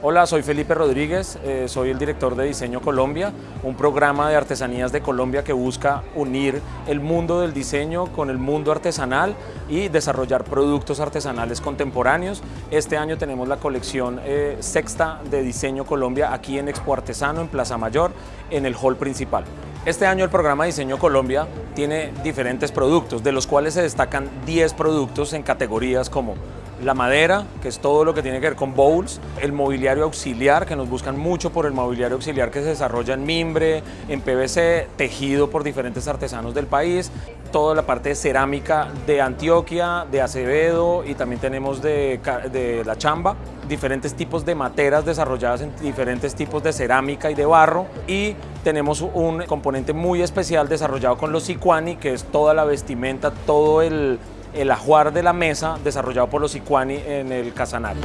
Hola, soy Felipe Rodríguez, eh, soy el director de Diseño Colombia, un programa de artesanías de Colombia que busca unir el mundo del diseño con el mundo artesanal y desarrollar productos artesanales contemporáneos. Este año tenemos la colección eh, sexta de Diseño Colombia aquí en Expo Artesano, en Plaza Mayor, en el hall principal. Este año el programa Diseño Colombia tiene diferentes productos, de los cuales se destacan 10 productos en categorías como la madera, que es todo lo que tiene que ver con bowls, el mobiliario auxiliar, que nos buscan mucho por el mobiliario auxiliar que se desarrolla en mimbre, en PVC, tejido por diferentes artesanos del país, toda la parte de cerámica de Antioquia, de Acevedo y también tenemos de, de la chamba, diferentes tipos de materas desarrolladas en diferentes tipos de cerámica y de barro y tenemos un componente muy especial desarrollado con los Sicuani, que es toda la vestimenta, todo el el ajuar de la mesa desarrollado por los Icuani en el Casanare.